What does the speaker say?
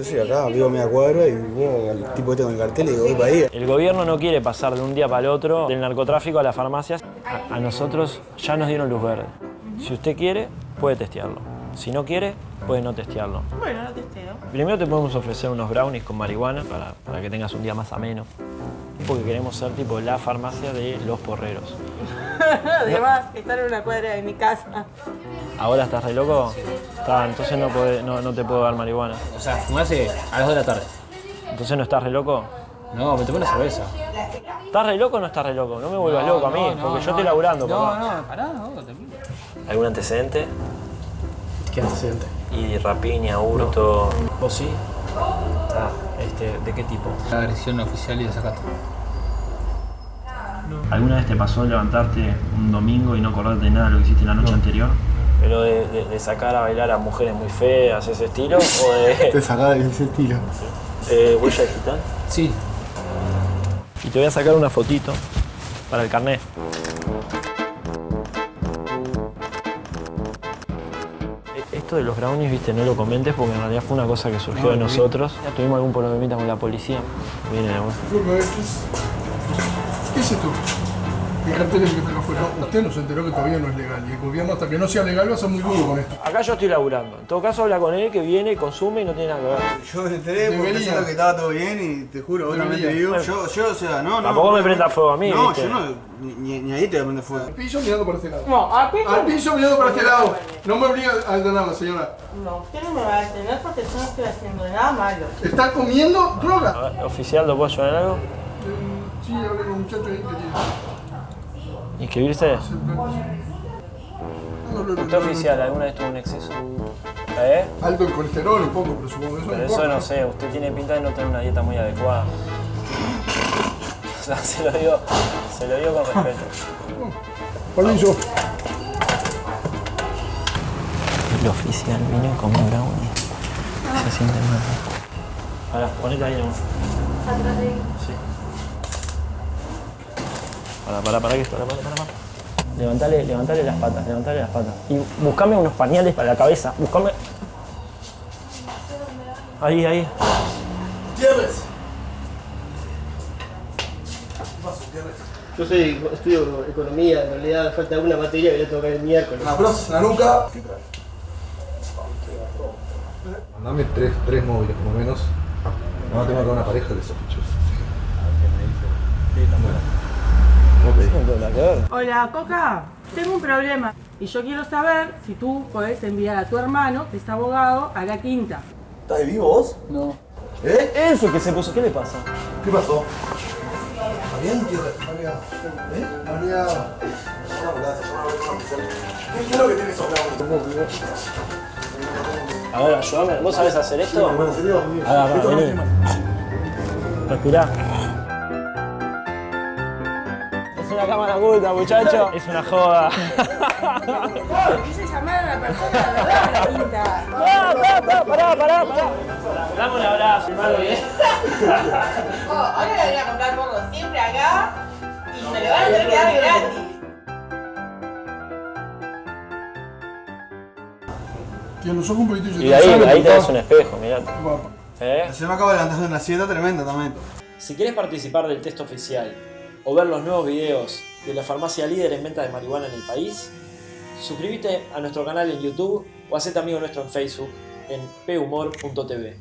Yo soy acá, vivo media cuadra y veo tipo este con el cartel y digo, voy para ahí. El gobierno no quiere pasar de un día para el otro del narcotráfico a las farmacias. A, a nosotros ya nos dieron luz verde. Si usted quiere, puede testearlo. Si no quiere, puede no testearlo. Bueno, lo testeo. Primero te podemos ofrecer unos brownies con marihuana para, para que tengas un día más ameno. Porque queremos ser tipo la farmacia de los porreros. Además, estar en una cuadra de mi casa. ¿Ahora estás re loco? Está, entonces no, podés- no, no te puedo dar marihuana. O sea, fumase a las 2 de la tarde. ¿Entonces no estás re loco? No, me tomé una cerveza. ¿Estás re loco o no estás re loco? No me vuelvas loco a mí, porque yo estoy laburando, No, papá. no, pará, no, tranquilo. ¿Algún antecedente? ¿Qué antecedente? Y rapiña, hurto. ¿Vos sí? Ah, este, ¿De qué tipo? La agresión oficial y desacato. ¿Alguna vez te pasó levantarte un domingo y no acordarte de nada de lo que hiciste la noche anterior? ¿Pero de, de- de sacar a bailar a mujeres muy feas, ese estilo? ¿O de Te sacaba de ese estilo. eh, huella digital? Sí. Y te voy a sacar una fotito para el carnet. Esto de los brownies, viste, no lo comentes porque en realidad fue una cosa que surgió de nosotros. Ya tuvimos algún problemita con la policía. Viene de vuelta. Loco, ¿qué es, ¿qué es esto? Cartel que está acá afuera. Usted no se enteró que todavía no es legal y el gobierno hasta que no sea legal va a ser muy duro con esto. Acá yo estoy laburando. En todo caso, habla con él que viene, consume y no tiene nada que ver. Yo me enteré porque pensando que estaba todo bien y te juro, vos también te Debería. digo. Yo, yo, o sea, no, no. Tampoco me no, prenda fuego a mí, No, ¿viste? yo no, ni, ahí te voy a prender fuego. Al piso mirando para este lado. No, a piso. Al piso mirando para este lado. No me obliga a detenerla, señora. No, usted no me va a detener porque yo no estoy haciendo nada malo. ¿Está comiendo droga? A ver, oficial, ¿lo puedo ayudar en algo? Eh, Sí, hablé con un muchacho ahí que tiene. ¿Inscribirse? No, no, no, ¿Usted no, no. oficial alguna vez tuvo un exceso? ¿Eh? Alto el colesterol un poco, pero supongo que eso Pero no eso no sé, usted tiene pinta de no tener una dieta muy adecuada. O sea, se lo digo, se lo digo con respeto. Permiso. El oficial vino con mi brownie. Se siente mal. Pará, ponete ahí nomás. Sí. Pará, pará, pará, que esto, pará. pará. Levantale, levantale las patas, levantale las patas. Y buscame unos pañales para la cabeza. Buscame. Ahí, ahí. Tierres. Yo soy, estudio economía, en realidad falta alguna materia que le toca el miércoles. La bros, la nuca. Mandame tres, tres móviles, por lo menos. No, tengo acá una pareja de sospechosos. Hola, Coca. Tengo un problema y yo quiero saber si tú podés enviar a tu hermano, que es abogado, a la quinta. ¿Estás vivo vos? No. ¿Eh? El que se puso, ¿qué le pasa? ¿Qué pasó? ¿Está bien, Tierres? María. ¿Eh? María. ¿Qué es lo que tienes brownies? A ver, ayúdame. ¿Vos sabés hacer esto? ¿En serio? Agarra, Esto no vení. tiene- Respirá. Una cámara oculta, muchacho. Es una joda. Quise llamar a la persona de verdad la quinta. ¡Ah, pará, pará, pará, pará, pará! Dame un abrazo, hermano. Oh, ahora le voy a comprar porro siempre acá y me lo van a tener que dar gratis. Tiene los ojos un poquito Y de ahí, ¿Sabe, ahí papá? tenés un espejo. Papá. ¿Eh? Se me acaba de levantar de una siesta tremenda también. Si querés participar del test oficial o ver los nuevos videos de la farmacia líder en venta de marihuana en el país, suscríbete a nuestro canal en YouTube o hacete amigo nuestro en Facebook en phumor.tv.